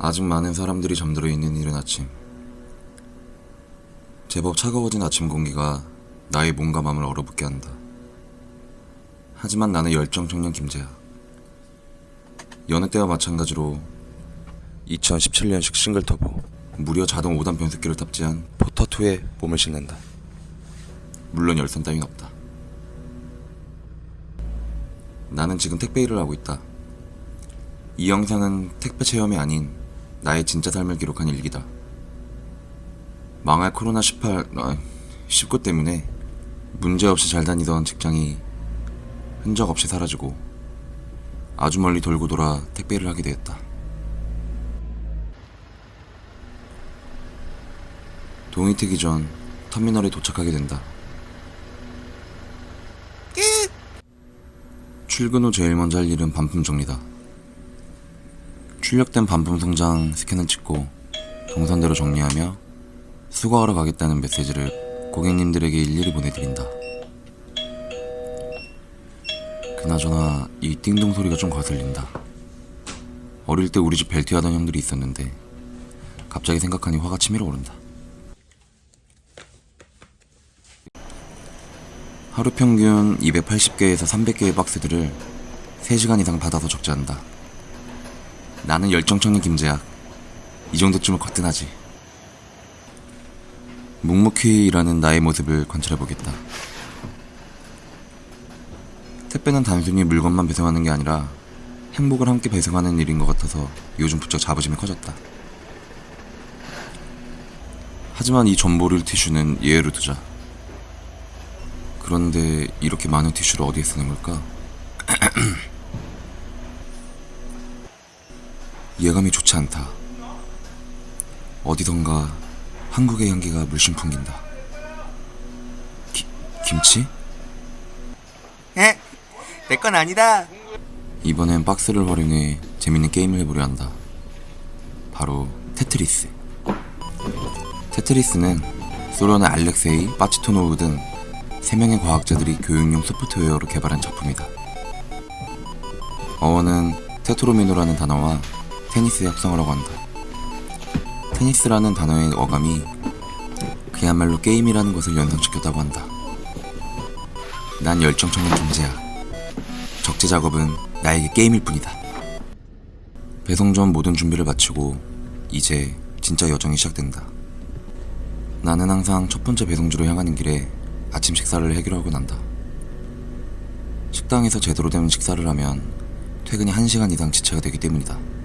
아직 많은 사람들이 잠들어 있는 이른 아침. 제법 차가워진 아침 공기가 나의 몸과 마음을 얼어붙게 한다. 하지만 나는 열정 청년 김재야. 여느 때와 마찬가지로 2017년식 싱글 터보 무려 자동 5단 변속기를 탑재한 포터2에 몸을 싣는다. 물론 열선 따윈 없다. 나는 지금 택배 일을 하고 있다. 이 영상은 택배 체험이 아닌 나의 진짜 삶을 기록한 일기다. 망할 코로나18, 아, 19 때문에 문제없이 잘 다니던 직장이 흔적 없이 사라지고 아주 멀리 돌고 돌아 택배를 하게 되었다. 동이 트기 전 터미널에 도착하게 된다. 출근 후 제일 먼저 할 일은 반품 정리다. 출력된 반품 송장 스캔을 찍고 동선대로 정리하며 수거하러 가겠다는 메시지를 고객님들에게 일일이 보내드린다. 그나저나 이 띵동 소리가 좀 거슬린다. 어릴 때 우리 집 벨트 하던 형들이 있었는데 갑자기 생각하니 화가 치밀어 오른다. 하루 평균 280개에서 300개의 박스들을 3시간 이상 받아서 적재한다. 나는 열정청년 김재학. 이 정도쯤은 거뜬하지. 묵묵히 일하는 나의 모습을 관찰해보겠다. 택배는 단순히 물건만 배송하는 게 아니라 행복을 함께 배송하는 일인 것 같아서 요즘 부쩍 자부심이 커졌다. 하지만 이 전보를 티슈는 예외로 두자. 그런데 이렇게 많은 티슈를 어디에 쓰는 걸까? 예감이 좋지 않다. 어디선가 한국의 향기가 물씬 풍긴다. 기, 김치? 에? 내 건 아니다. 이번엔 박스를 활용해 재밌는 게임을 해보려 한다. 바로 테트리스. 테트리스는 소련의 알렉세이, 빠치토노브 등 3명의 과학자들이 교육용 소프트웨어로 개발한 작품이다. 어원은 테트로미노라는 단어와 테니스의 합성어라고 한다. 테니스라는 단어의 어감이 그야말로 게임이라는 것을 연상시켰다고 한다. 난 열정 청년 김재야. 적재 작업은 나에게 게임일 뿐이다. 배송 전 모든 준비를 마치고 이제 진짜 여정이 시작된다. 나는 항상 첫 번째 배송지로 향하는 길에 아침 식사를 해결하고 난다. 식당에서 제대로 된 식사를 하면 퇴근이 1시간 이상 지체가 되기 때문이다.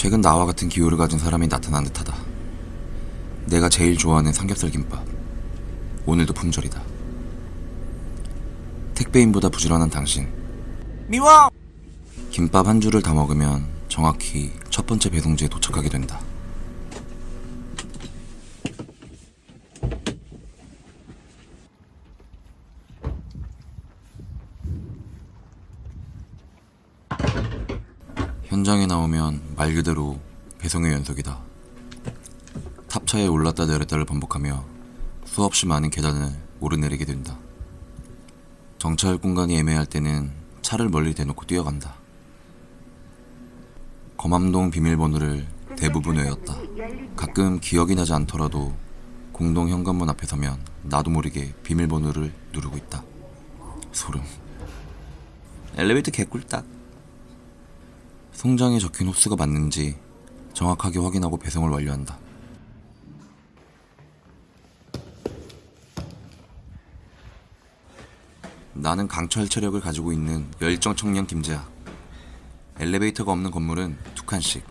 최근 나와 같은 기호를 가진 사람이 나타난 듯하다. 내가 제일 좋아하는 삼겹살 김밥. 오늘도 품절이다. 택배인보다 부지런한 당신. 미워. 김밥 한 줄을 다 먹으면 정확히 첫 번째 배송지에 도착하게 된다. 현장에 나오면 말 그대로 배송의 연속이다. 탑차에 올랐다 내렸다를 반복하며 수없이 많은 계단을 오르내리게 된다. 정차할 공간이 애매할 때는 차를 멀리 대놓고 뛰어간다. 검암동 비밀번호를 대부분 외웠다. 가끔 기억이 나지 않더라도 공동 현관문 앞에 서면 나도 모르게 비밀번호를 누르고 있다. 소름. 엘리베이터 개꿀딱. 송장에 적힌 호수가 맞는지 정확하게 확인하고 배송을 완료한다. 나는 강철 체력을 가지고 있는 열정 청년 김재야. 엘리베이터가 없는 건물은 두 칸씩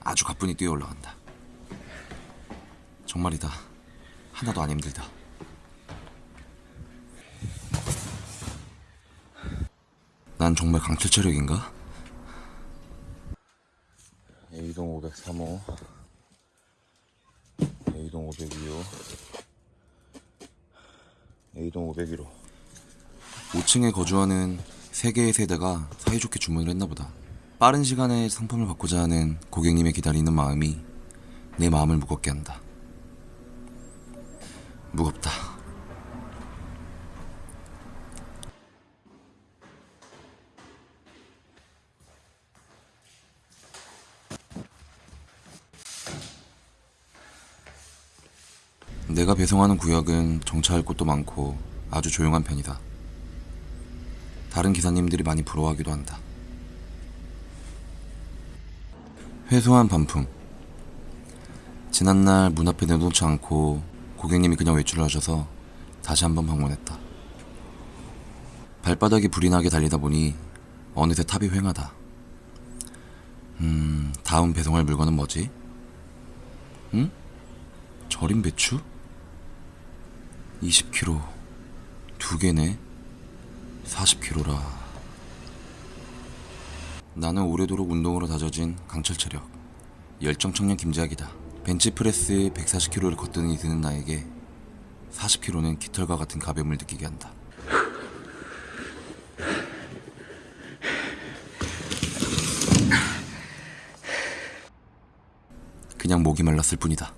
아주 가뿐히 뛰어 올라간다. 정말이다. 하나도 안 힘들다. 난 정말 강철 체력인가? A동 503호, A동 502호, A동 501호. 5층에 거주하는 세 개의 세대가 사이좋게 주문을 했나 보다. 빠른 시간에 상품을 받고자 하는 고객님의 기다리는 마음이 내 마음을 무겁게 한다. 무겁다. 내가 배송하는 구역은 정차할 곳도 많고 아주 조용한 편이다. 다른 기사님들이 많이 부러워하기도 한다. 회소한 반품. 지난날 문 앞에 내놓지 않고 고객님이 그냥 외출을 하셔서 다시 한번 방문했다. 발바닥이 불이 나게 달리다 보니 어느새 탑이 휑하다. 음, 다음 배송할 물건은 뭐지? 응? 절임 배추? 20kg. 두 개네. 40kg라. 나는 오래도록 운동으로 다져진 강철 체력. 열정 청년 김재학이다. 벤치프레스 140kg를 거뜬히 드는 나에게 40kg는 깃털과 같은 가벼움을 느끼게 한다. 그냥 목이 말랐을 뿐이다.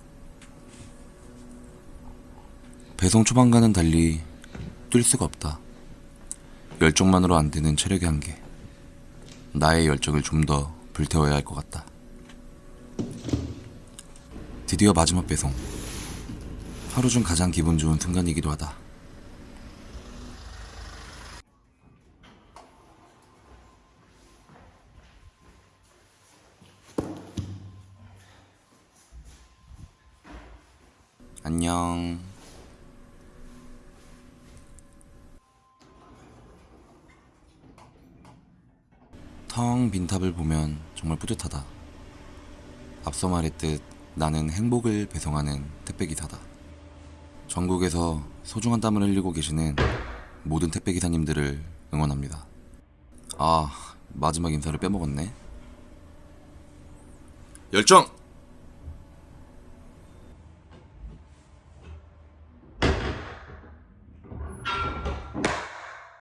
배송 초반과는 달리 뛸 수가 없다. 열정만으로 안 되는 체력의 한계. 나의 열정을 좀 더 불태워야 할 것 같다. 드디어 마지막 배송. 하루 중 가장 기분 좋은 순간이기도 하다. 안녕. 텅 빈 탑을 보면 정말 뿌듯하다. 앞서 말했듯 나는 행복을 배송하는 택배기사다. 전국에서 소중한 땀을 흘리고 계시는 모든 택배기사님들을 응원합니다. 아, 마지막 인사를 빼먹었네. 열정!